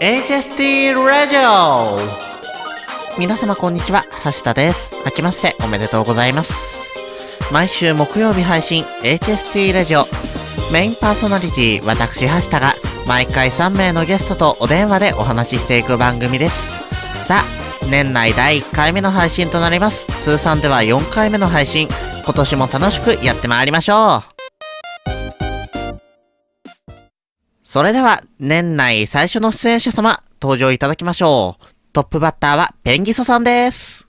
HST ラジオ皆様こんにちは、橋田です。明けましておめでとうございます。毎週木曜日配信 HST ラジオメインパーソナリティ私橋田が毎回3名のゲストとお電話でお話ししていく番組です。さあ、年内第1回目の配信となります。通算では4回目の配信。今年も楽しくやってまいりましょう。それでは、年内最初の出演者様、登場いただきましょう。トップバッターは、ペンギソさんです。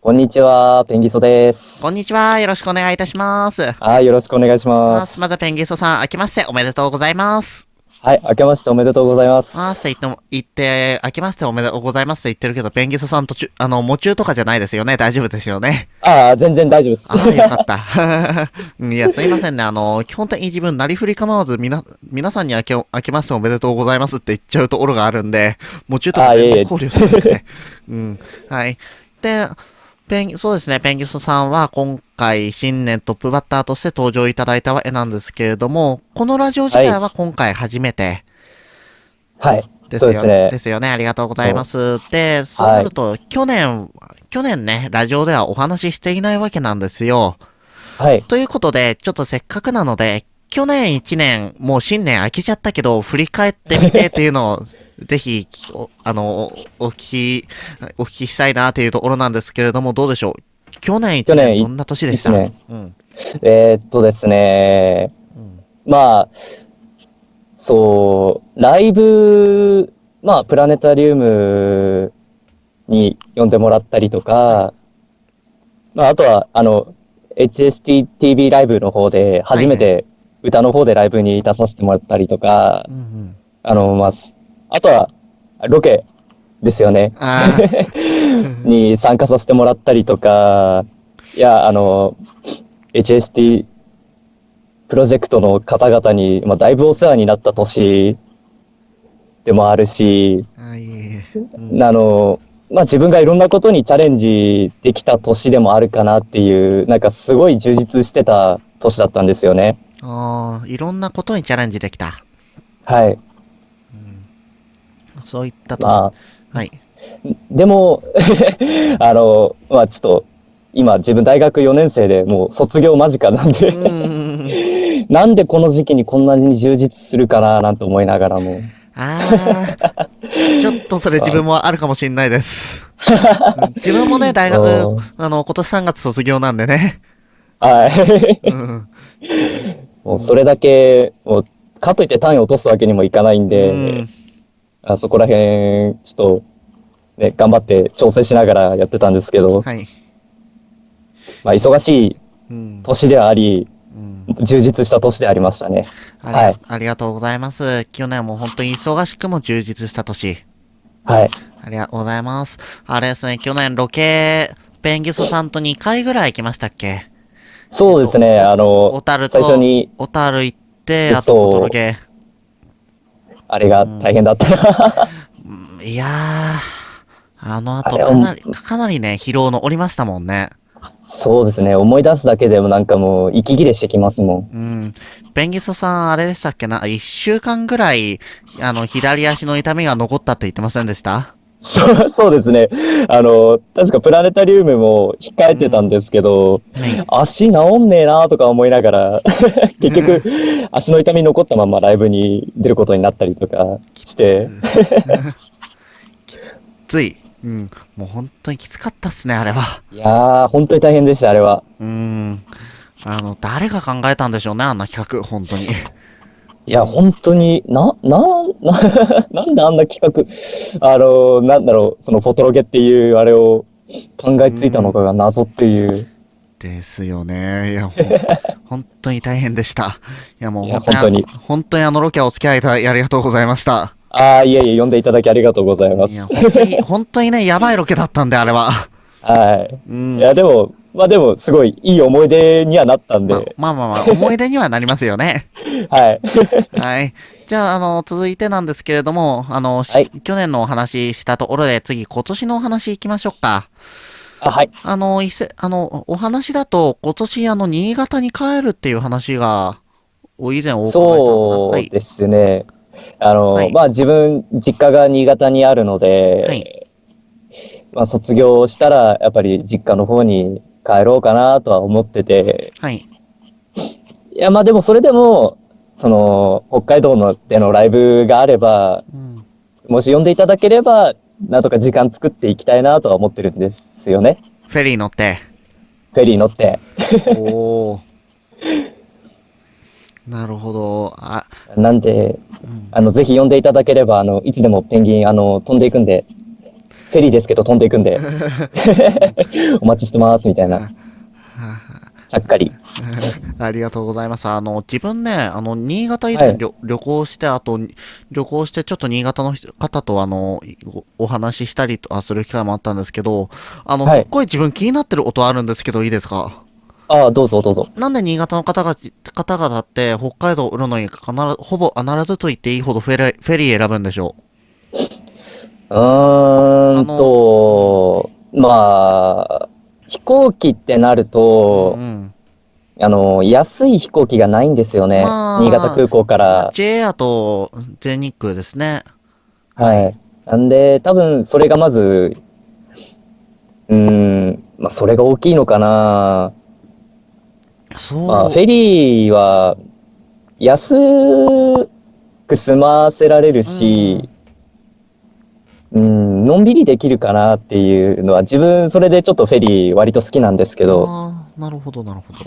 こんにちは、ペンギソです。こんにちは。よろしくお願いいたします。はい、よろしくお願いします。まず、ペンギソさん、明けましておめでとうございます。はい、明けましておめでとうございます。あーって言っても、言って、明けましておめでとうございますって言ってるけど、ペンギソさん途中、あの、夢中とかじゃないですよね。大丈夫ですよね。ああ、全然大丈夫です。ああ、よかった。いや、すいませんね。あの、基本的に自分、なりふり構わず、みな、皆さんに明け、明けましておめでとうございますって言っちゃうところがあるんで、夢中とか考慮さなくて。うん。はい。で、ペン、そうですね、ペンギスさんは今回新年トップバッターとして登場いただいたわけなんですけれども、このラジオ自体は今回初めてはい。ですよ,、ねですよね。ありがとうございます。で、そうなると、去年、去年ね、ラジオではお話ししていないわけなんですよ。はい。ということで、ちょっとせっかくなので、去年1年、もう新年明けちゃったけど、振り返ってみてっていうのを、ぜひ、おあの、おお聞き、お聞きしたいなっていうところなんですけれども、どうでしょう？去年1去年年、どんな年でした？一年。うん。えーっとですね、うん。まあ、そう、ライブ、まあ、プラネタリウムに呼んでもらったりとか、まあ、あとは、あの、HSTTV ライブの方で、初めて歌の方でライブに出させてもらったりとか、うんうん。あの、まあ、あとは、ロケですよね。に参加させてもらったりとか、いや、あの、HST プロジェクトの方々に、まあ、だいぶお世話になった年でもあるし、あの、まあ、自分がいろんなことにチャレンジできた年でもあるかなっていう、なんかすごい充実してた年だったんですよね。あーいろんなことにチャレンジできた。はい。そういったと、まはい。あ、でも、あの、まあ、ちょっと、今自分大学4年生でもう卒業間近なんで。なんでこの時期にこんなに充実するかななんて思いながらも。ああ、ちょっとそれ自分もあるかもしれないです。自分もね、大学うん、あの、今年3月卒業なんでね。はい。うん。もうそれだけ、もう、かといって単位を落とすわけにもいかないんうで、んあそこら辺、ちょっと、ね、頑張って調整しながらやってたんですけど、はい。まあ、忙しいうん。年ではあり、うん充実した年でありましたね。はいありがとうございます。去年も本当に忙しくも充実した年。はい。ありがとうございます。あれですね、去年ロケ、ペンギソさんと2回ぐらい行きましたっけ？そうですね、あ小の、樽と、最初に、小樽行って、あと、お届あれが大変だったな。け。いやー、あの後かなり、かなりね、疲労のおりましたもんね。そうですね、思い出すだけでもなんかもう、息切れしてきますもん。うん。ペンギソさん、あれでしたっけな、一週間ぐらい、あの、左足の痛みが残ったって言ってませんでした？そ うそうですね。あの、確かプラネタリウムも控えてたんですけど、はい。足治んねえなとか思いながら、結局、足の痛み残ったままライブに出ることになったりとかして、つい。うん。もう本当にきつかったっすね、あれは。いやー、本当に大変でした、あれは。うん。あの、誰が考えたんでしょうね、あんな企画、本当に。いや、本当に、な、な、な、なんであんな企画、あの、なんだろう、そのフォトロゲっていうあれを考えついたのかが謎っていう。ですよね。いや、本当に大変でした。いや、もう本当に、本本当にあのロケはお付き合いいただきありがとうございました。ああ、いえいえ、呼んでいただきありがとうございますい。や、本当に、本当にね、やばいロケだったんで、あれは。はい。うん。いや、でも、まあでも、すごいいい思い出にはなったんで、ままあまあまあ、思い出にはなりますよね。はい。はい。じゃあ、あの、続いてなんですけれども、あの、しはい去年のお話ししたところで、次、今年のお話行きましょうか。あ、はい。あの、伊勢、あの、お話だと、今年、あの、新潟に帰るっていう話が、お以前お伺いしたそうはい。ですね。あの、はいまあ自分、実家が新潟にあるので、はいまあ卒業したら、やっぱり実家の方に帰ろうかなとは思ってて、はい。いや、まあでもそれでも、その、北海道のでのライブがあれば、うん。もし呼んでいただければ、なんとか時間作っていきたいなとは思ってるんですよね。フェリー乗って。フェリー乗って。おお。なるほど。あ、なんで、うんあの、ぜひ呼んでいただければ、あの、いつでもペンギン、あの、飛んでいくんで、フェリーですけど飛んでいくんで、お待ちしてます、みたいな。ちゃっかり。ありがとうございます。あの、自分ね、あの、新潟以前、はい旅旅行して、あと、旅行して、ちょっと新潟の人方と、あの、おお話ししたりとあする機会もあったんですけど、あの、はいすっごい自分気になってる音あるんですけど、いいですか？ああ、どうぞどうぞ。なんで新潟の方が、方々って、北海道を売るのに必ず、ほぼ必ずと言っていいほどフェリー、フェリー選ぶんでしょうーんと、まあ、飛行機ってなるうと、ん。あの、安い飛行機がないんですよね。まあ新潟空港から。J アと全日空ですね。はい。なんで、多分それがまず、うーん、まあ、それが大きいのかな。そう。まあ、フェリーは、安く済ませられるし、うん、のんびりできるかなっていうのは、自分、それでちょっとフェリー割と好きなんですけど、ああ、なるほど、なるほど。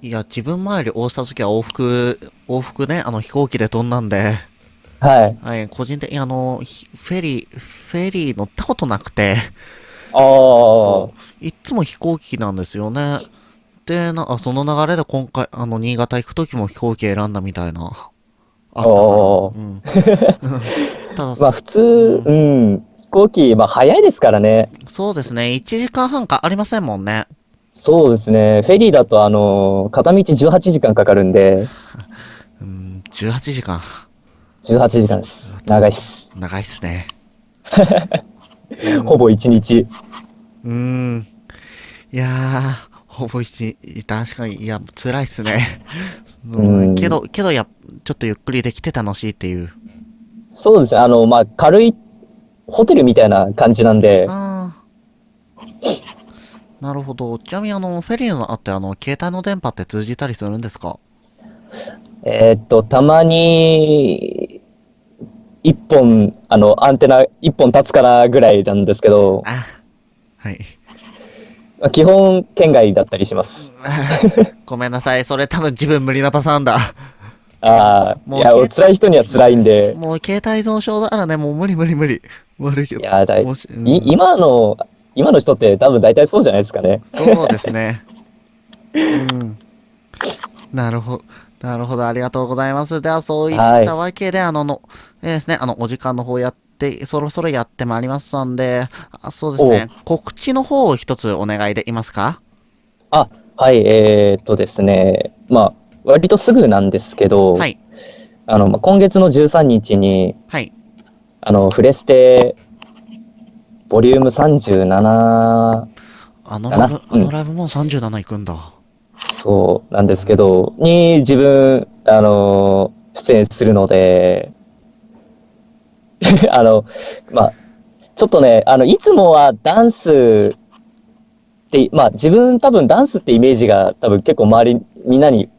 いや、自分前より大した時は往復、往復ね、あの飛行機で飛んだんで、はい。はい、個人的にあの、ひフェリー、フェリー乗ったことなくて、ああ、そう、いっつも飛行機なんですよね。で、なあその流れで今回、あの、新潟行く時も飛行機選んだみたいな、あっうん。ただ、まあ普通、うん、飛行機、まあ早いですからね。そうですね、1時間半かありませんもんね。そうですね。フェリーだと、あの、片道18時間かかるんで、うん、18時間。18時間です。長いっす。長いっすね。ほぼ1日。うーん。いやー、ほぼ一日、確かに、いや、辛いっすね。うんけど、けど、や、ちょっとゆっくりできて楽しいっていう。そうですね。あの、まあ軽い、ホテルみたいな感じなんで。なるほど。ちなみに、あの、フェリーのあって、あの、携帯の電波って通じたりするんですか？えーっと、たまに、一本、あの、アンテナ一本立つかなぐらいなんですけど、あ、はい。まあ基本、県外だったりします。ごめんなさい。それ多分自分無理なパターンだ。ああ、もういや、辛い人には辛いんで、もう携帯依存症だからね、もう無理無理無理。悪いけど。いや、だいうんい今の、今の人って多分大体そうじゃないですかね。そうですね。うん。なるほど。なるほど。ありがとうございます。では、そういったわけで、あの、の、えーですね、あの、お時間の方やって、そろそろやってまいりますので、あそうですね、告知の方を一つお願いできますか？あ、はい、えーっとですね、まあ、割とすぐなんですけど、はい。あの、まあ、今月の13日に、はい。あの、フレステ、ボリューム37、あのライブ、あのライブもう37行くんだ。そうなんですけど、に自分、あの、出演するので、あの、まあ、ちょっとね、あの、いつもはダンスって、まあ自分多分ダンスってイメージが多分結構周りみんなに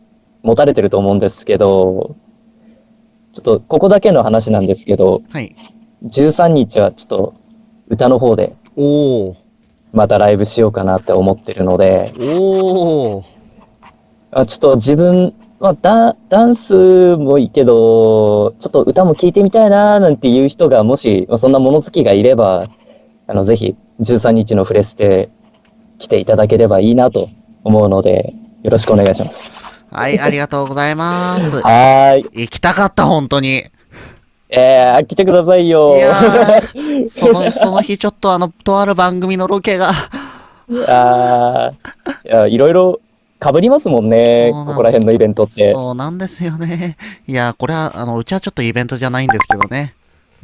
持たれてると思うんですけど、ちょっとここだけの話なんですけど、はい。13日はちょっと歌の方で。またライブしようかなって思ってるので。あちょっと自分、まあ、ダダンスもいいけど、ちょっと歌も聴いてみたいなーなんていう人がもし、まあ、そんな物好きがいれば、あの、ぜひ13日のフレステ来ていただければいいなと思うので、よろしくお願いします。はい、ありがとうございます。はーい。行きたかった、本当に。えー、来てくださいよいやー、その、その日ちょっとあの、とある番組のロケが、あーいろいろ被りますもんね、んだここら辺のイベントって。そうなんですよね。いや、これは、あの、うちはちょっとイベントじゃないんですけどね。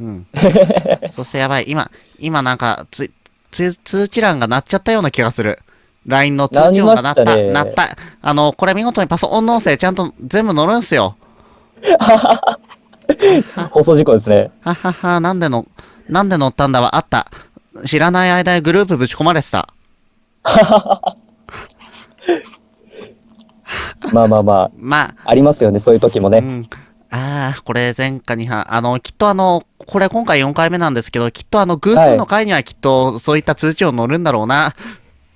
うん。そしてやばい。今、今なんか、つ、つ、通知欄が鳴っちゃったような気がする。LINE の通知音が鳴った、鳴りましたね鳴った。あの、これ見事にパソコンの音声ちゃんと全部乗るんすよ。放送事故ですね。ははは、なんでの、なんで乗ったんだはあった。知らない間にグループぶち込まれてた。まあまあまあ、まあ、ありますよね、そういう時もね。うん。ああ、これ前回には、あの、きっとあの、これ今回4回目なんですけど、きっとあの、偶数の回にはきっとそういった通知を乗るんだろうな。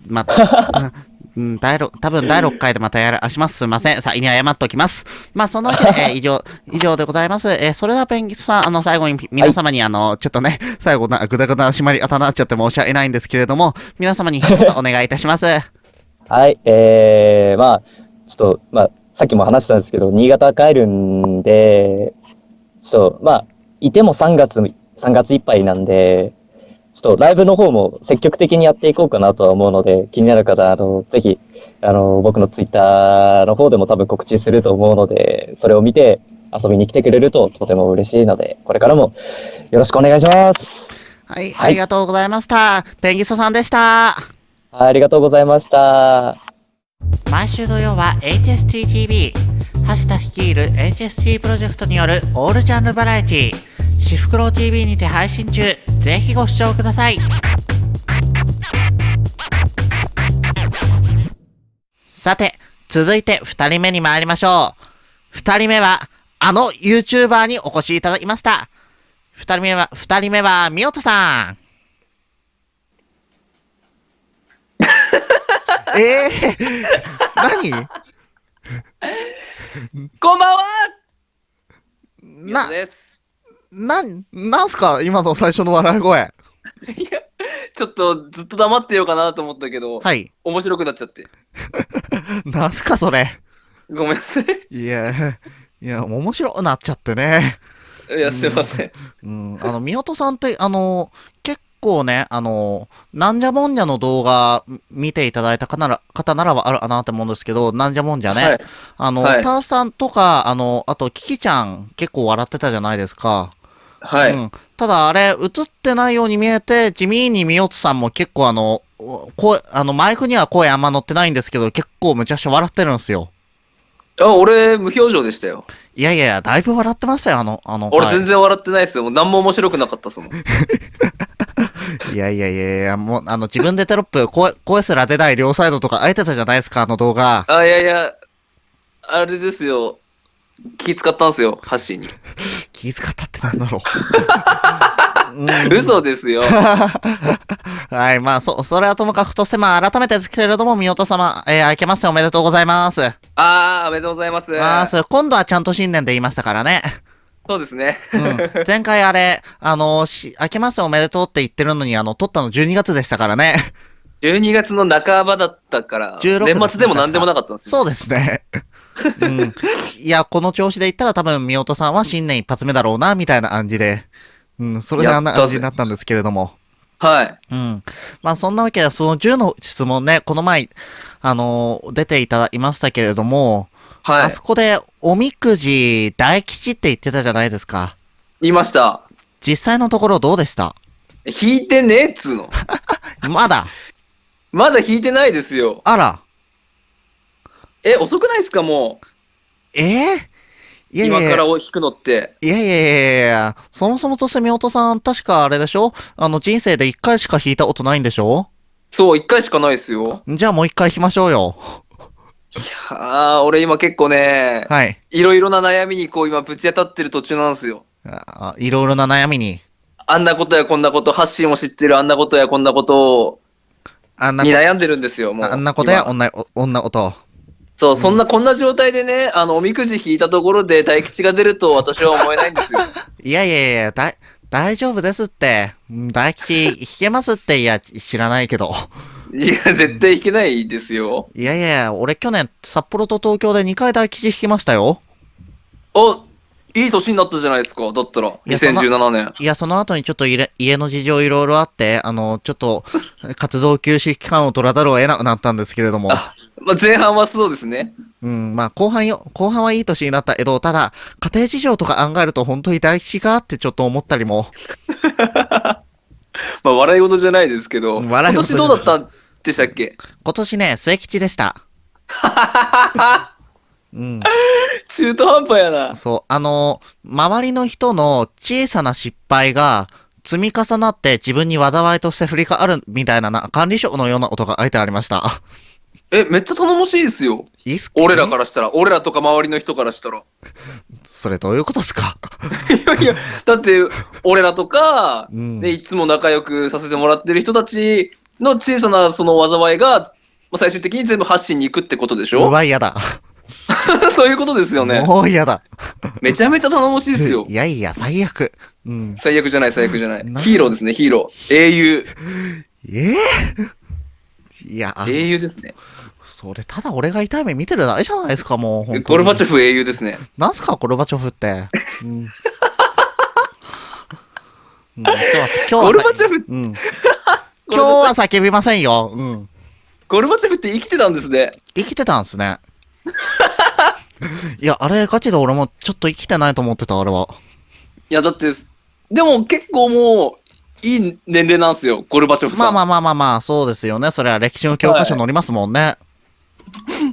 まあ、うん、第六多分第6回でまたやらします。すいません。先に謝っておきます。まあ、そのわけで、えー以上、以上でございます。えーそれではペンギスさん、あの、最後に皆様に、あの、ちょっとね、最後な、ぐだぐだ締まり方になっちゃって申し訳ないんですけれども、皆様に一言お願いいたします。はい、えー、まあ、ちょっと、まあ、さっきも話したんですけど、新潟帰るんで、ちょっと、まあ、いても3月、3月いっぱいなんで、ちょっとライブの方も積極的にやっていこうかなとは思うので、気になる方、あの、ぜひ、あの、僕のツイッターの方でも多分告知すると思うので、それを見て遊びに来てくれるととても嬉しいので、これからもよろしくお願いします。はい、ありがとうございました。ペンギストさんでした。ありがとうございました。毎週土曜は HSTTV 橋田率いる HST プロジェクトによるオールジャンルバラエティシフクロウ TV にて配信中。ぜひご視聴ください。さて続いて2人目に参りましょう。2人目はあの YouTuber にお越しいただきました。2人目は2人目はみおとさん。えー、何？こんばんは。みなお、です。なん、なんすか？今の最初の笑い声。いや、ちょっとずっと黙ってようかなと思ったけど、はい。面白くなっちゃって。なんすかそれ？ごめんなさい。いや、いや、面白くなっちゃってね。いや、すいません。うん、あの、みおとさんって、あの、結構ね、あの、なんじゃもんじゃの動画見ていただいた方なら、方ならはあるかなと思うんですけど、なんじゃもんじゃね。はいあの、はいターさんとか、あの、あと、キキちゃん結構笑ってたじゃないですか。はい。うん、ただあれ、映ってないように見えて、地味にみおつさんも結構あの、声、あの、マイクには声あんま乗ってないんですけど、結構むちゃくちゃ笑ってるんですよ。あ、俺、無表情でしたよ。いやいやいや、だいぶ笑ってましたよ、あの、あの。はい俺全然笑ってないですよ。もう何も面白くなかったっすもん。いやいやいやいや、もう、あの、自分でテロップ、声、声すら出ない両サイドとかあえてたじゃないですか、あの動画。あ、いやいや、あれですよ。気使ったんすよ、ハッシーに。気遣ったってなんだろう。うん嘘ですよ。はい、まあ、そ、それはともかくとして、まあ、改めてですけれども、みおと様、えー、明けましておめでとうございます。あー、おめでとうございます。まあ、今度はちゃんと新年で言いましたからね。そうですね。うん。前回あれ、あの、し、明けましておめでとうって言ってるのに、あの、撮ったの12月でしたからね。12月の半ばだったから、16年末でも何でもなかったんですよ。そうですね。うん。いや、この調子で言ったら多分、みおとさんは新年一発目だろうな、みたいな感じで。うん、それであんな感じになったんですけれども。はい。うん。まあ、そんなわけで、その10の質問ね、この前、あのー出ていただきましたけれども、はいあそ。こで、おみくじ大吉って言ってたじゃないですか。言いました。実際のところどうでした？引いてねえっつうの。まだ？まだ引いてないですよ。あら。え、遅くないですかもえー、いやいやう。今いやから引くのって。いやいやいやいやそもそもとしてみおとさん、確かあれでしょ？あの、人生で一回しか弾いたことないんでしょ？そう、一回しかないですよ。じゃあもう一回弾きましょうよ。いやー、俺今結構ね、はい。いろいろな悩みにこう今ぶち当たってる途中なんですよ。あいろいろな悩みに。あんなことやこんなこと、ハッシーも知ってるあんなことやこんなことをあんなこに悩んでるんですよ、もう。あんなことや今女、お女こと。そう、そんな、こんな状態でね、あの、おみくじ引いたところで大吉が出ると私は思えないんですよ。いやいやいや、だ、大丈夫ですって。うん大吉弾けますって、いや、知らないけど。いや、絶対引けないですよ。いやいやいや、俺去年、札幌と東京で2回大吉弾きましたよ。あ、いい年になったじゃないですか。だったら、やそんな2017年。いや、その後にちょっと家家の事情いろいろあって、あの、ちょっと、活動休止期間を取らざるを得なくなったんですけれども。あまあ、前半はそうですね。うん、まあ、後半よ、後半はいい年になったけど、ただ、家庭事情とか考えると本当に大吉かってちょっと思ったりも。まあ、笑い事じゃないですけど、笑い今年どうだったんでしたっけ？今年ね、末吉でした。うん。中途半端やな。そう、あの、周りの人の小さな失敗が積み重なって自分に災いとして振り返るみたいなな管理職のような音が書いてありました。え、めっちゃ頼もしいですよ。いいっすか俺らからしたら、俺らとか周りの人からしたら。それどういうことですか？いやいや、だって、俺らとか、うんね、いつも仲良くさせてもらってる人たちの小さなその災いが、まあ最終的に全部発信に行くってことでしょ？うわ、嫌だ。そういうことですよね。もう嫌だ。めちゃめちゃ頼もしいですよ い。やいや、最悪。うん。最悪じゃない、最悪じゃないな。ヒーローですね、ヒーロー。英雄。ええいや、あ英雄ですね。それ、ただ俺が痛い目見てるだけじゃないですか、もう。ゴルバチョフ英雄ですね。なんすか、ゴルバチョフって？うん。うん今日は、今日は、ゴルバチョフ、うん。今日は叫びませんよ。うん。ゴルバチョフって生きてたんですね。生きてたんすね。いや、あれ、ガチで俺もちょっと生きてないと思ってた、あれは。いや、だって、でも結構もう、いい年齢なんですよ、ゴルバチョフさん。まあまあまあまあまあ、そうですよね。それは歴史の教科書載りますもんね。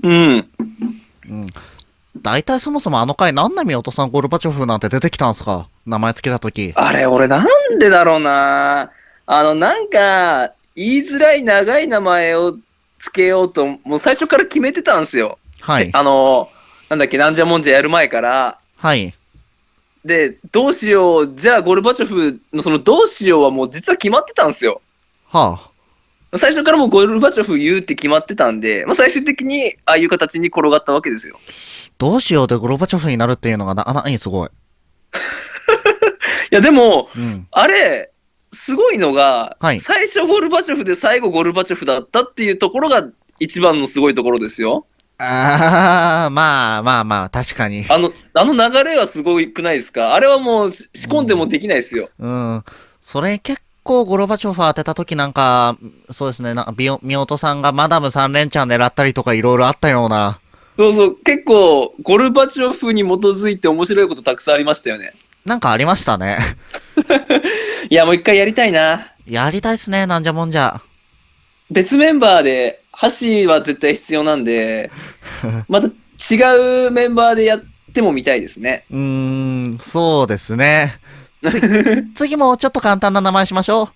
うん。大体そもそもあの回、なんで宮本さんゴルバチョフなんて出てきたんすか？名前つけたとき。あれ、俺なんでだろうな。あの、なんか、言いづらい長い名前をつけようと、もう最初から決めてたんですよ。はい。あの、なんだっけ、なんじゃもんじゃやる前から。はい。で、どうしよう、じゃあゴルバチョフのそのどうしようはもう実は決まってたんですよ。はあ。最初からもうゴルバチョフ言うって決まってたんで、まあ、最終的にああいう形に転がったわけですよ。どうしようでゴルバチョフになるっていうのがな、あ、なにすごい。いや、でも、うん。ああれ、すごいのが、はい最初ゴルバチョフで最後ゴルバチョフだったっていうところが一番のすごいところですよ。あー、まあまあまあ、確かに。あの、あの流れはすごくないですか？あれはもうし仕込んでもできないですよ。うん。それ結構ゴルバチョフ当てた時なんか、そうですね、なビオミオトさんがマダム3連チャン狙ったりとかいろいろあったような。そうそう、結構ゴルバチョフに基づいて面白いことたくさんありましたよね。なんかありましたね。いや、もう一回やりたいな。やりたいっすね、なんじゃもんじゃ。別メンバーで、箸は絶対必要なんで、また違うメンバーでやっても見たいですね。うーん、そうですね。つ 次もちょっと簡単な名前しましょう。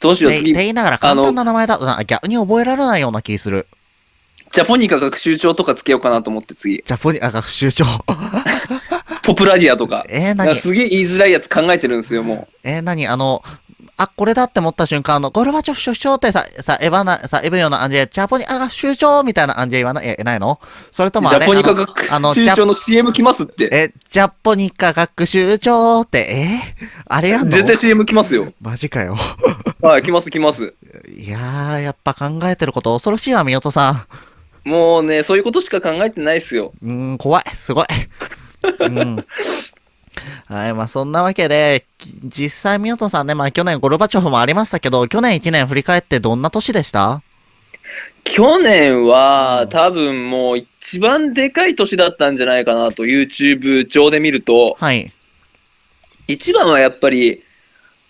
どうしよう、ってって次。言いながら簡単な名前だとな逆に覚えられないような気する。ジャポニカ学習帳とかつけようかなと思って次。ジャポニア学習長。ポプラディアとか。えー、何？すげえ言いづらいやつ考えてるんですよ、もえー、何？あの、あ、これだって思った瞬間、あの、ゴルバチョフ首相ってさ、さ、エヴァな、さ、エヴようなアンジェ、ジャポニア学習長みたいなアンジェ言わない、え、ないの？それとう。もあれジャポニカあのあの学習帳の CM 来ますって。え、ジャポニカ学習長って、え？あれやんの？絶対 CM 来ますよ。マジかよ。はい、来ます来ます。いやー、やっぱ考えてること恐ろしいわ、みよとさもうね、そういうことしか考えてないですよ。ん。うーん、怖い、すごい。うん。はい、まあそんなわけで、き実際みよとさんね、まあ去年ゴルバチョフもありましたけど、去年1年振り返ってどんな年でした？去年うはん多分もう一番でかい年だったんじゃないかなと YouTube 上で見ると、はい。一番はやっぱり、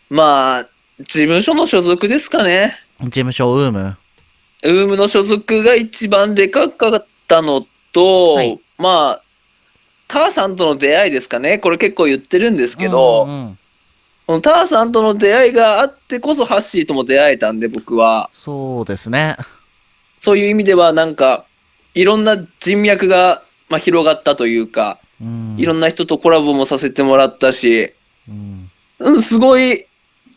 まあ、事務所の所属ですかね。事務所ウーム。ウームの所属が一番でかかったのと、はいまあ、ターさんとの出会いですかね？これ結構言ってるんですけど、うんうんこのターさんとの出会いがあってこそハッシーとも出会えたんで、僕は。そうですね。そういう意味ではなんか、いろんな人脈が、まあ、広がったというか、うん。いろんな人とコラボもさせてもらったし、うんうん、すごい、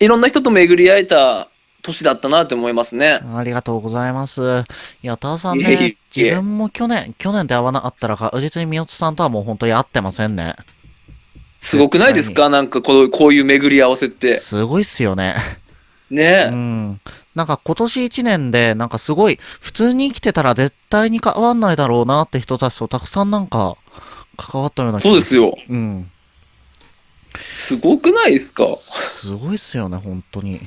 いろんな人と巡り会えた年だったなって思いますね。ありがとうございます。いや、ターさんいえいえね、自分も去年、去年で会わなかったら確実にみよつさんとはもう本当に会ってませんね。すごくないですか？なんかこうこういう巡り合わせって。すごいっすよね。ねう、ん。なんか今年1年で、なんかすごい、普通に生きてたら絶対に変わんないだろうなって人たちとたくさんなんか、関わったようなそうです。よ。うん。すごくないですか？すごいっすよね、本当に。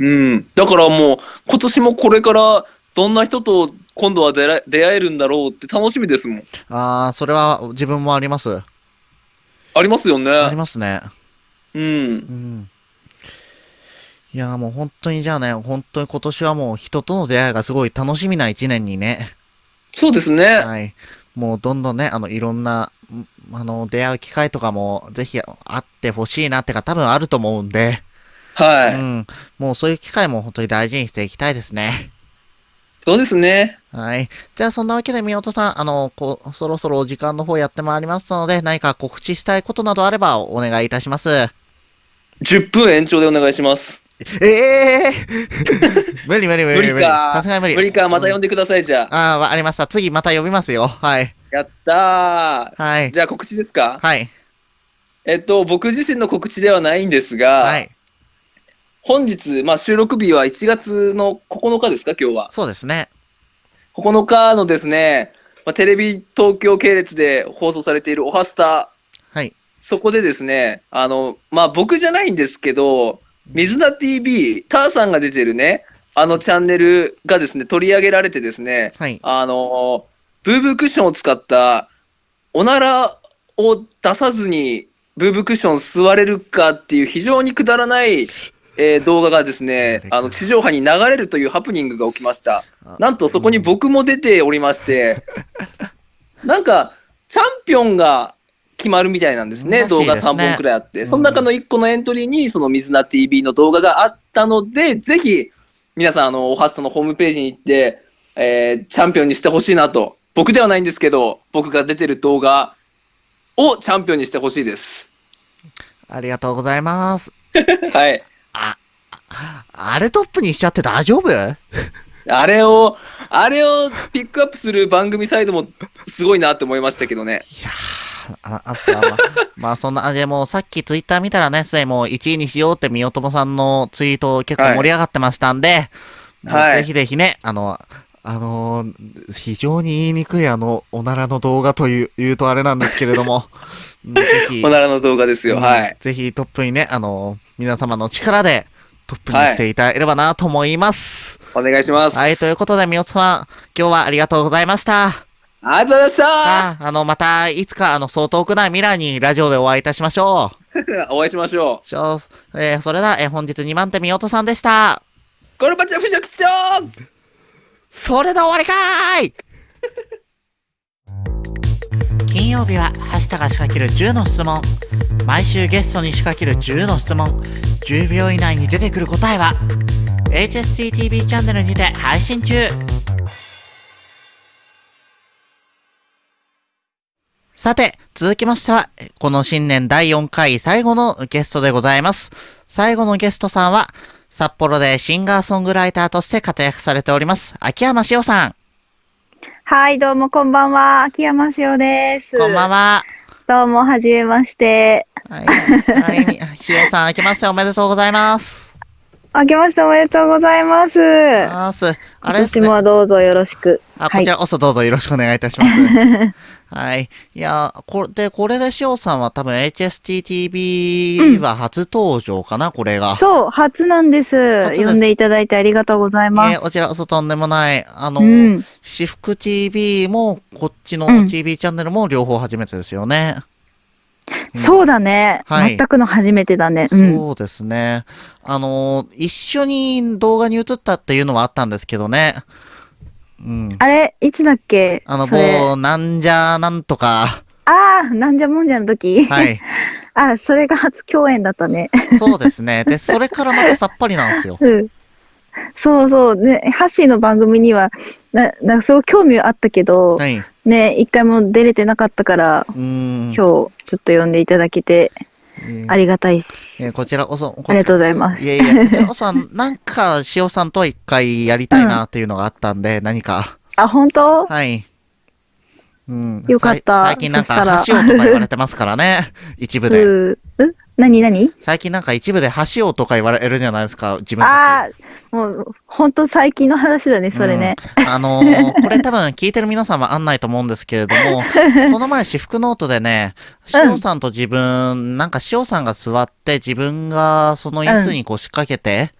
うん。だからもう、今年もこれから、どんな人と今度は出ら出会えるんだろうって楽しみですもん。あー、それは自分もあります。ありますよね。ありますね。うん。うん。いやーもう本当にじゃあね、本当に今年はもう人との出会いがすごい楽しみな一年にね。そうですね。はい。もうどんどんね、あの、いろんな、んあの、出会う機会とかも、ぜひあってほしいなってか、多分あると思うんで、はい。うん。もうそういう機会も本当に大事にしていきたいですね。そうですね。はい。じゃあ、そんなわけで、みおとさん、あの、こう、そろそろお時間の方やってまいりますので、何か告知したいことなどあればお願いいたします。10分延長でお願いします。ええ 無理無理無理無理かさすがに無理。無理か、また呼んで。でください、じゃあ。ああ、わかりました。次また呼びますよ。はい。やったー。はい。じゃあ告知ですか？はい。えっと、僕自身の告知ではないんですが、はい。本日、まあ、収録日は1月の9日ですか、今日は。そうですね。9日のですね、まあ、テレビ東京系列で放送されているおはスタ、はい。そこでですね、あの、まあ、僕じゃないんですけど、水菜 TV、ターさんが出てるね、あのチャンネルがですね、取り上げられてですね、はい。あの、ブーブークッションを使った、おならを出さずに、ブーブークッション座れるかっていう非常にくだらない、えー動画がですね、あの地上波に流れるというハプニングが起きました。なんとそこに僕も出ておりまして、なんか、チャンピオンが決まるみたいなんですね、らしい動画ですね3本くらいあって、うんその中の1個のエントリーに、その水菜 TV の動画があったので、ぜひ、皆さん、あの、おはスタのホームページに行って、えーチャンピオンにしてほしいなと、僕ではないんですけど、僕が出てる動画をチャンピオンにしてほしいです。ありがとうございます。はい。あれトップにしちゃって大丈夫？あれを、あれをピックアップする番組サイドもすごいなって思いましたけどね。いやーあ、あ、さ、まあ、まあ、そんな、あでも、さっきツイッター見たらね、すでにもう1位にしようって、みよともさんのツイート結構盛り上がってましたんで、はいぜひぜひね、あの、あのー非常に言いにくいあの、おならの動画という、言うとあれなんですけれども、うんぜひ、おならの動画ですよ。うんはい。ぜひトップにね、あの皆様の力でトップにしていただければなと思います。お願いします。はい、ということで、みおつさん、今日はありがとうございました。ありがとうございましたああの、また、いつか、あの、そう遠くない未来にラジオでお会いいたしましょう。お会いしましょしょうえーそれでは、えー本日2番手みおとさんでした。う。ゴルバチョフ職長それで終わりかーい金曜日は、はしたが仕掛ける10の質問。毎週ゲストに仕掛ける10の質問。10秒以内に出てくる答えは、HSTTV チャンネルにて配信中。さて、続きましては、この新年第4回最後のゲストでございます。最後のゲストさんは、札幌でシンガーソングライターとして活躍されております、秋山しおさん。はい、どうもこんばんは。秋山しおです。こんばんは。どうも、はじめまして。はい。はい。しおさん、明けましておめでとうございます。明けましておめでとうございます。あれですね。年もどうぞよろしく。あ、はいこちらこそどうぞよろしくお願いいたします。はい。いや、これで、これでしおさんは多分 HSTTV は初登場かな、これが。そう、初なんです。初です呼んでいただいてありがとうございます。えーこちらこそとんでもない。あの、うん、私服 TV も、こっちのうん TV チャンネルも両方初めてですよね。うんそうだね、はい全くの初めてだね。うん。そうですね。あのー一緒に動画に映ったっていうのはあったんですけどね。うん。あれ、いつだっけ？あの、某、なんじゃなんとか。ああ、なんじゃもんじゃの時？はい。あ、それが初共演だったね。そうですね。で、それからまたさっぱりなんですよ。うん。そうそう。ね、ハッシーの番組には、な、なんかすごい興味はあったけど、はい。うね、一回も出れてなかったから。今日ちょっと呼んでいただけてえーありがたいです。えーこちらこそ。ありがとうございます。いやいや、こちらこそ、なんか、塩さんとは一回やりたいなっていうのがあったんで、何か。あ、本当？はい。うん。よかった最近なんか、そしたら橋尾とか言われてますからね。一部で。う何何？最近なんか一部で橋尾とか言われるじゃないですか、自分あ。あ、もう、本当最近の話だね、それね。うんあのー これ多分聞いてる皆さんはあんないと思うんですけれども、この前私服ノートでね、うん塩さんと自分、なんか塩さんが座って自分がその椅子にこう仕掛けて、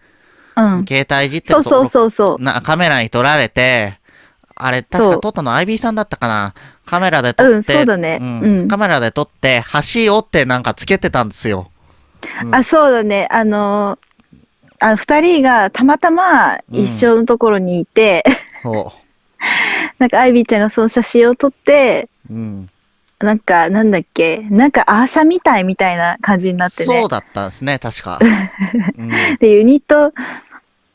うん。携帯いじってそうそうそうそう。なカメラに撮られて、あれ、確か撮ったの IB さんだったかな？カメラで撮って、うんそうだねんうんカメラで撮って、橋をってなんかつけてたんですよ。うんあ、そうだね。あのーあ、二人がたまたま一緒のところにいて、そ なんかアイビーちゃんがその写真を撮って、うん。なんか、なんだっけ、なんかアーシャみたいみたいな感じになってねそう。だったんですね、確か。うん。で、ユニット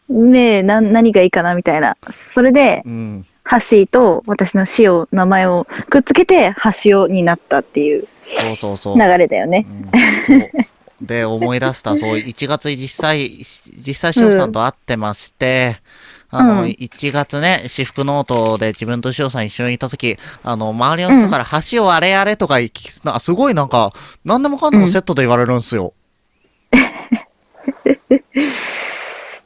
名な何がいいかなみたいな。それで、うん。ハッシーと私のシオ、名前をくっつけて、ハシオになったっていうそうそうそう。流れだよね。うんそう。で、思い出した、そう、1月実際、実際、しおさんと会ってまして、あの、うん1月ね、私服ノートで自分としおさん一緒にいた時、あの、周りの人から、橋をあれあれとか聞き、なすごいなんか、何でもかんでもセットで言われるんですよ。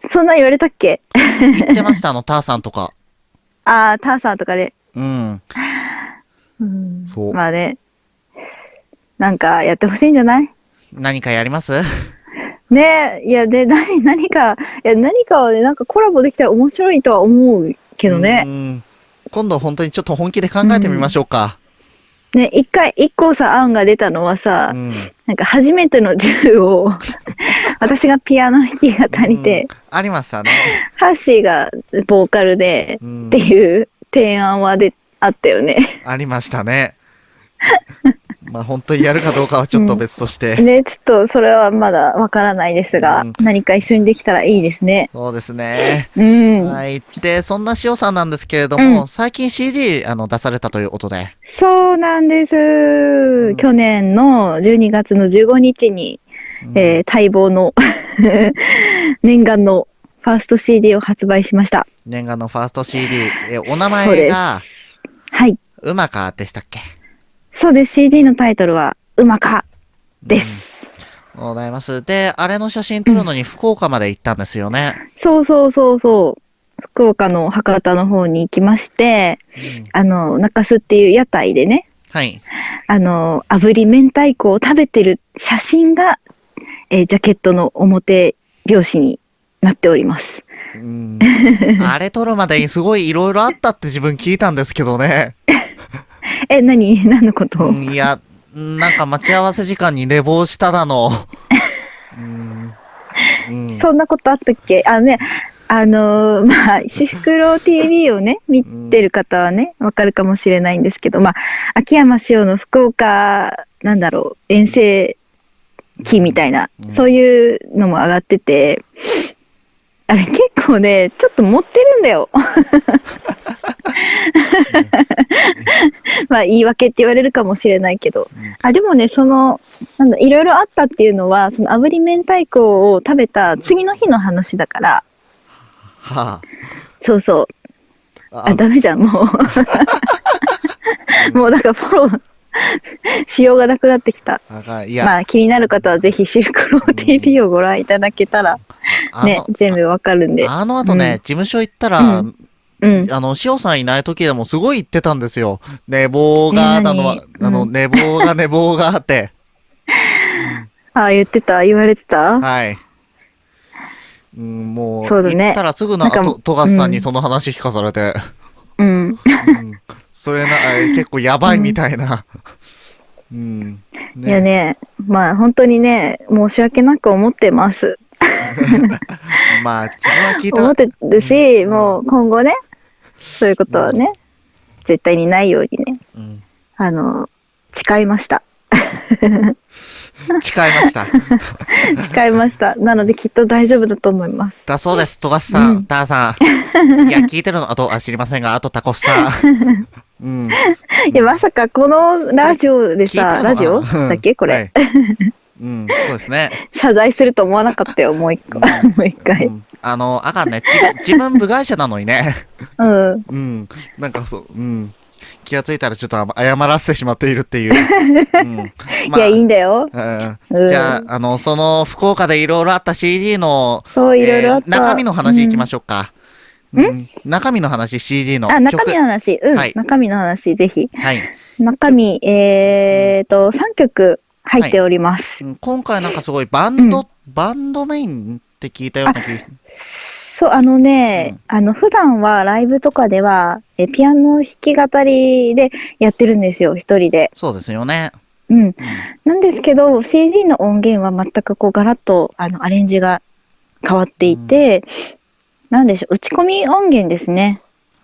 そんな言われたっけ？言ってました、あの、ターさんとか。ああ、ターサーとかで。うん。うんそうまあね。なんかやってほしいんじゃない？何かやります？ねえ、いや、で、何、何か、いや、何かはね、なんかコラボできたら面白いとは思うけどうね。ん。今度本当にちょっと本気で考えてみましょうか。ね、一回、一個さ、案が出たのはさ、うん。なんか初めての銃を、私がピアノ弾き語りで、うんありましたね。ハッシーがボーカルで、うんっていう提案はで、あったよね。ありましたね。まあ本当にやるかどうかはちょっと別として。ね、ちょっとそれはまだわからないですが、うん何か一緒にできたらいいですね。そうですね。うん。はい。で、そんな塩さんなんですけれども、うん最近 CD あの出されたということで。そうなんです。ん去年の12月の15日に、うんえー待望の 念願のファースト CD を発売しました。念願のファースト CD、えお名前が、はい。うまかでしたっけ？そうです。CD のタイトルは、うまかです。ございます。で、あれの写真撮るのに福岡まで行ったんですよね。そうそうそうそう。福岡の博多の方に行きまして、うんあの、中洲っていう屋台でね、はい。あの、炙り明太子を食べてる写真が、えージャケットの表表紙になっております。うん。あれ撮るまでにすごいいろいろあったって自分聞いたんですけどね。え、何？何のこと、うんいや、なんか待ち合わせ時間に寝坊しただの。そんなことあったっけ？あのね、あのーまあ、シフクロウ TV をね、見てる方はね、わかるかもしれないんですけど、まあ、秋山潮の福岡、なんだろう、遠征期みたいな、うんそういうのも上がってて、あれ結構ね、ちょっと持ってるんだよ。まあ、言い訳って言われるかもしれないけど。うんあ、でもね、その、なんだ、いろいろあったっていうのは、その炙り明太子を食べた次の日の話だから、はそうそう。あ。あ、ダメじゃん、もう。もう、だからフォローしようがなくなってきた。いや、まあ、気になる方はぜひシフクロウ TV をご覧いただけたら、あの、ね、全部わかるんで。あの後ね、うん事務所行ったら、うんうん。あの、塩さんいない時でもすごい言ってたんですよ。寝坊が、あの、あの、うん寝坊が寝坊があって。あ、言ってた？言われてた？はい。うん、もう、そうだね行ったらすぐな、なんかと富樫さんうんにその話聞かされて、うん。うん、それな、あ結構やばいみたいな。うん。いやね、まあ、本当にね、申し訳なく思ってます。まあ、自分は聞いた思ってるし、うんもう今後ね、そういうことはね、絶対にないようにね、うん、あの、誓いました。誓いました。誓いました。なのできっと大丈夫だと思います。だそうです、富樫さん、うんターさん。いや、聞いてるの、あと、あ、知りませんが、あとタコスさん。うん。いや、まさかこのラジオでさ、ラジオ？だっけ？これ、はいうん、そうですね。謝罪すると思わなかったよ、もう一個。うん もう一う回。んあの、あかんね。自分自分部外者なのにね。うん。うん。なんかそう、うん。気がついたらちょっと謝らせてしまっているっていう。うん。いや、いいんだよ。うんうんじゃあ、あの、その福岡でいろいろあった CD の、そう、いろいろあった。えー中身の話いきまししょうか。うん？中身の話、CD のあ、中身の話。うん、はい中身の話、ぜひ。はい。中身、えーと、3曲入っております。うん今回なんかすごいバンド、バンドメインって聞いたような気がそう、あのね、あの、普段はライブとかでは、えピアノ弾き語りでやってるんですよ、一人で。そうですよね。うん。うんなんですけど、CD の音源は全くこう、ガラッと、あの、アレンジが変わっていて、なんでしょう、打ち込み音源ですね。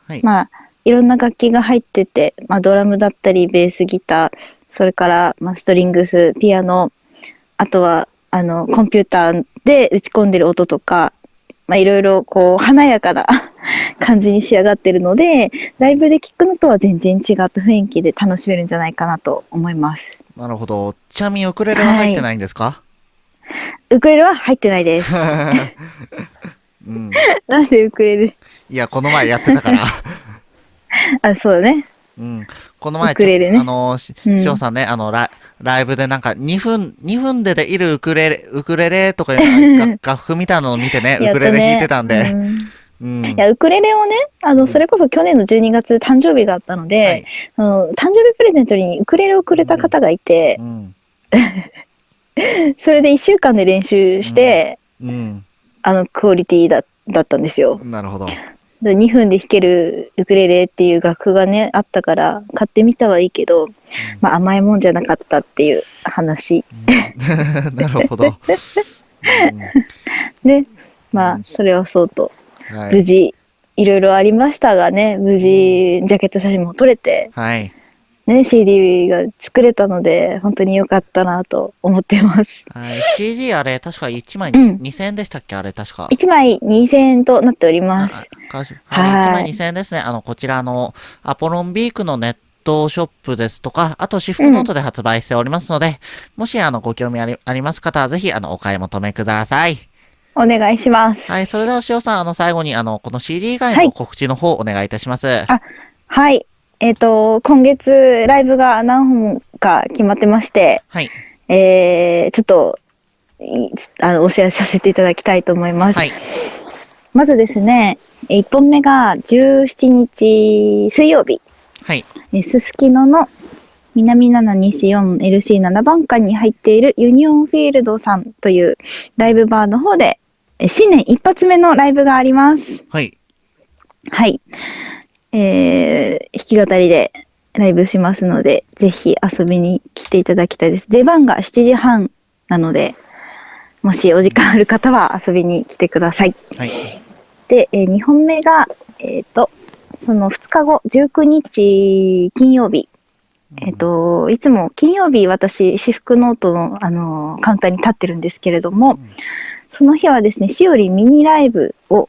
はい。まあ、いろんな楽器が入ってて、まあ、ドラムだったり、ベースギター、それから、まあ、ストリングス、ピアノ、あとは、あの、コンピューターで打ち込んでる音とか、まあ、いろいろ、こう、華やかな 感じに仕上がってるので、ライブで聴くのとは全然違った雰囲気で楽しめるんじゃないかなと思います。なるほど。ちなみにウクレレは入ってないんですか、ウクレレは入ってないです。うん。なんでウクレレ？いや、この前やってたから。あ、そうだね。うん。この前ウクレレねあの、しうんしおさんね、あの、ライライブでなんか2分、2分でできるウクレレ、ウクレレとかいう楽楽 譜みたいなのを見てね、ウクレレ弾いてたんで。うんうん。いや、ウクレレをね、あの、それこそ去年の12月誕生日があったので、はいあの誕生日プレゼントにウクレレをくれた方がいてう、ん。それで1週間で練習して、うん。あの、クオリティだだったんですよ。なるほど。で2分で弾けるウクレレっていう楽譜がね、あったから、買ってみたはいいけど、まあ甘いもんじゃなかったっていう話。うん なるほど。ね。まあ、それはそうと、うんはい。無事、いろいろありましたがね、無事、ジャケット写真も撮れて、はい。ね、CD が作れたので、本当に良かったなと思ってます。はい。CD あれ、確か1枚うん2000円でしたっけ？あれ、確か。1枚2000円となっております。はいはい。1枚2000円ですね。あの、こちらの、アポロンビークのネットショップですとか、あと、私服ノートで発売しておりますので、もし、あの、ご興味ありあります方は、ぜひ、あの、お買い求めください。お願いします。はい。それでは、塩さん、あの、最後に、あの、この CD 以外はいの告知の方、お願いいたします。あはい。えっ、と、今月、ライブが何本か決まってまして、はい。えー、ちょっと、いあの、お知らせさせていただきたいと思います。はい。まずですね、1本目が17日水曜日、はい。えすすきのの南7西 4LC7 番館に入っているユニオンフィールドさんというライブバーの方で、え新年一発目のライブがあります。はい。はい。えー、弾き語りでライブしますので、ぜひ遊びに来ていただきたいです。出番が7時半なので、もしお時間ある方は遊びに来てください。はい。で、え2本目が、えっ、と、その2日後、19日金曜日。えっ、と、いつも金曜日私、私服ノートの、あのカウンターに立ってるんですけれども、んその日はですね、しおりミニライブを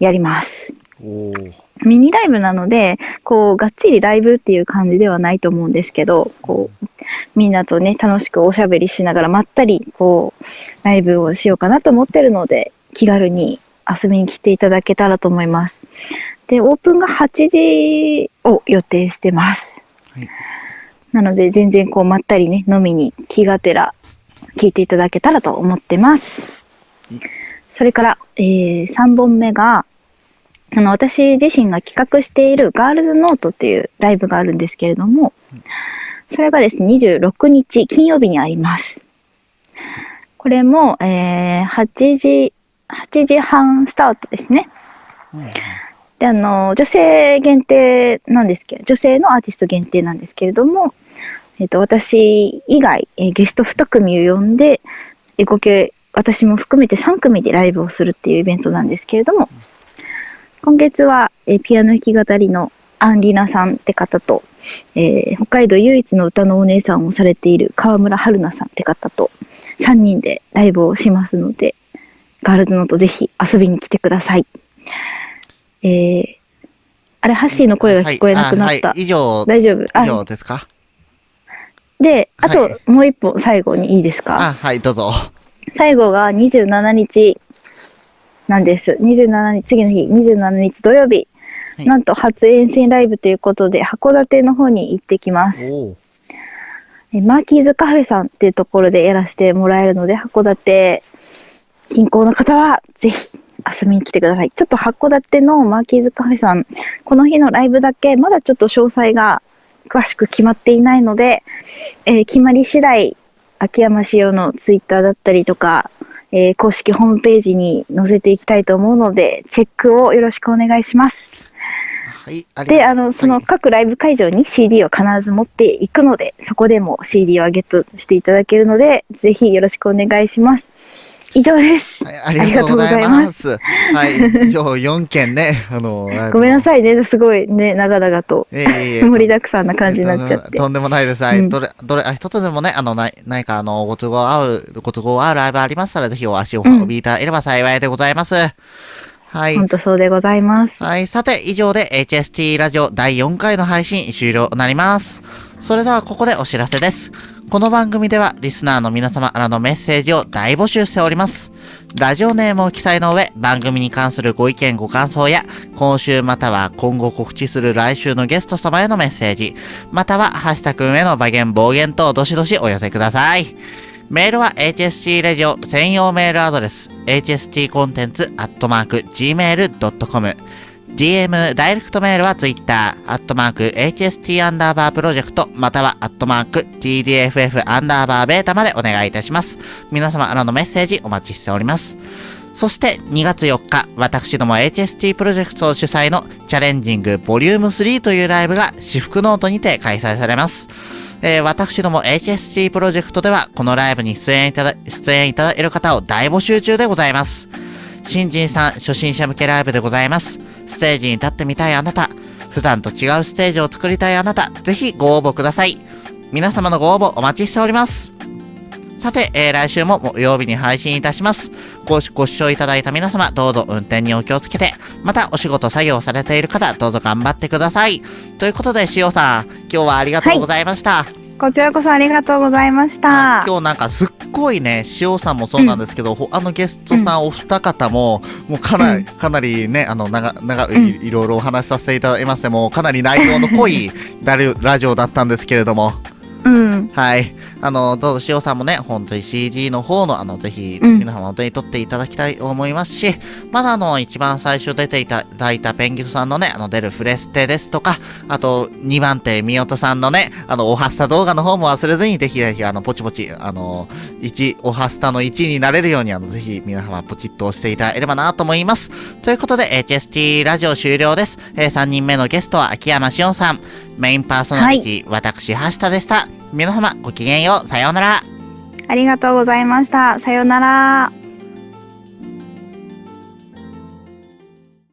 やります。おーミニライブなので、こう、がっちりライブっていう感じではないと思うんですけど、こう、みんなとね、楽しくおしゃべりしながら、まったり、こう、ライブをしようかなと思ってるので、気軽に遊びに来ていただけたらと思います。で、オープンが8時を予定してます。はいなので、全然こう、まったりね、飲みに気がてら、聞いていただけたらと思ってますい。それから、えー、3本目が、あの、私自身が企画しているガールズノートっていうライブがあるんですけれども、それがですね、26日金曜日にあります。これも、えー、8時、8時半スタートですね。うんで、あの、女性限定なんですけど、女性のアーティスト限定なんですけれども、えっ、と、私以外、えーゲスト2組を呼んで、えー合計、私も含めて3組でライブをするっていうイベントなんですけれども、今月は、えーピアノ弾き語りのアンリナさんって方と、えー北海道唯一の歌のお姉さんをされている川村春菜さんって方と3人でライブをしますので、ガールズノートぜひ遊びに来てください。えー、あれ、ハッシーの声が聞こえなくなった。はいあはい、以上、大丈夫？以あ上ですか？で、あと、はいもう一本最後にいいですか？あ、はい、どうぞ。最後が27日なんです。27日、次の日、27日土曜日。はいなんと初遠征ライブということで、函館の方に行ってきます。えマーキーズカフェさんっていうところでやらせてもらえるので、函館近郊の方はぜひ遊びに来てください。ちょっと函館のマーキーズカフェさん、この日のライブだけ、まだちょっと詳細が詳しく決まっていないので、えー決まり次第、秋山仕様のツイッターだったりとか、えー公式ホームページに載せていきたいと思うので、チェックをよろしくお願いします。はい、で、があの、そのはい各ライブ会場に CD を必ず持っていくので、そこでも CD をゲットしていただけるので、ぜひよろしくお願いします。以上です。はい、ありがとうございます。はい、以上4件ね、あの、ごめんなさいね、すごいね、長々とええええ盛りだくさんな感じになっちゃって。とんでもないです。はい。うんどれ、どれ、あ一つでもね、あの、ない、何か、あの、ご都合合う、ご都合合うライブありましたら、ぜひお足をうんおびいただければ幸いでございます。はい。本当そうでございます。はい。さて、以上で HST ラジオ第4回の配信終了となります。それではここでお知らせです。この番組ではリスナーの皆様からのメッセージを大募集しております。ラジオネームを記載の上、番組に関するご意見ご感想や、今週または今後告知する来週のゲスト様へのメッセージ、または、ハッシュタグへの暴言暴言等どしどしお寄せください。メールは HST ラジオ専用メールアドレス、hstcontents.gmail.com。DM、ダイレクトメールは Twitter、アットマーク、HST アンダーバープロジェクト、またはアットマーク、TDFF アンダーバーベータまでお願いいたします。皆様からのメッセージお待ちしております。そして2月4日、私ども HST プロジェクト主催のチャレンジングボリューム3というライブが私服ノートにて開催されます。えー私ども HST プロジェクトではこのライブに出演いただ、出演いただける方を大募集中でございます。新人さん初心者向けライブでございます。ステージに立ってみたいあなた、普段と違うステージを作りたいあなた、ぜひご応募ください。皆様のご応募お待ちしております。さて、えー来週も木曜日に配信いたします。ごご視聴いただいた皆様、どうぞ運転にお気をつけて、またお仕事作業されている方、どうぞ頑張ってください。ということで、しおさん、今日はありがとうございました。こちらこそありがとうございました。今日なんかすっごいね、塩さんもそうなんですけど、他のゲストさんお二方も、もうかなり、うんかなりね、あの、長、長うんい、いろいろお話しさせていただきましても、かなり内容の濃いラジオだったんですけれども、うん。はい。あの、どうぞ塩さんもね、本当に CG の方の、あの、ぜひ、うん皆様本当に撮っていただきたいと思いますし、まだあの、一番最初出ていただいたペンギスさんのね、あの、出るフレステですとか、あと、2番手、みおとさんのね、あの、おはスタ動画の方も忘れずに、ぜひぜひ、あの、ポチポチ、あの、1、おはスタの1になれるように、あの、ぜひ、皆様、ポチッと押していただければなと思います。ということで、HST ラジオ終了です。えー、3人目のゲストは、秋山しおんさん、メインパーソナリティ、私、橋田でした。皆様、ごきげんよう。さようなら。ありがとうございました。さようなら。